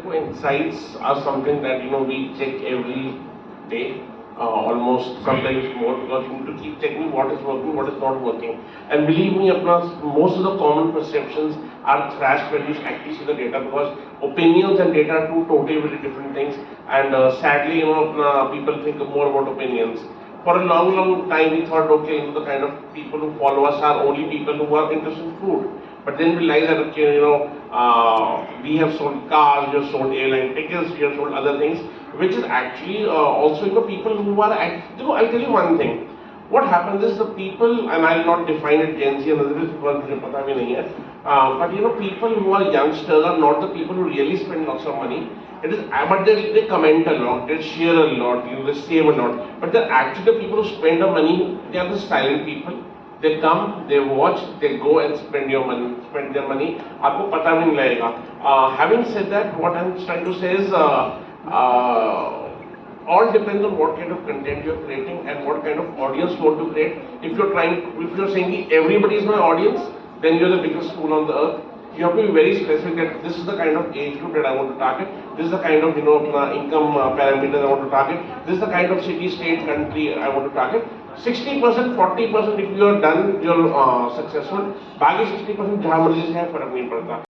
देखो insights are something that you know we check every day uh, almost sometimes more because you need to keep checking what is working what is not working. And believe me apna most of the common perceptions are thrashed when you actually see the data because opinions and data are two totally very different things. And uh, sadly you know apna, people think more about opinions. For a long long time we thought okay you know the kind of people who follow us are only people who are interested in food but then we realize that, you know, uh, we have sold cars, we have sold airline tickets, we have sold other things, which is actually uh, also, you know, people who are, act you know, I'll tell you one thing. What happens is the people, and I'll not define it Gen Z and others because uh, but you know, people who are youngsters are not the people who really spend lots of money. It is, uh, but they, they comment a lot, they share a lot, you know, they save a lot. But they're actually the people who spend the money, they are the silent people they come, they watch, they go and spend your money, spend their money. आपको पता भी नहीं लगेगा. Uh, having said that, what I'm trying to say is, uh, uh, all depends on what kind of content you're creating and what kind of audience you want to create. If you're trying, if you're saying everybody is my audience, then you're the biggest fool on the earth. You have to be very specific that this is the kind of age group that I want to target. This is the kind of you know uh, income uh, parameters I want to target. This is the kind of city, state, country I want to target. 60%, 40% if you are done, you're uh, successful. बाकी 60% जहाँ मर्जी से है फर्क नहीं पड़ता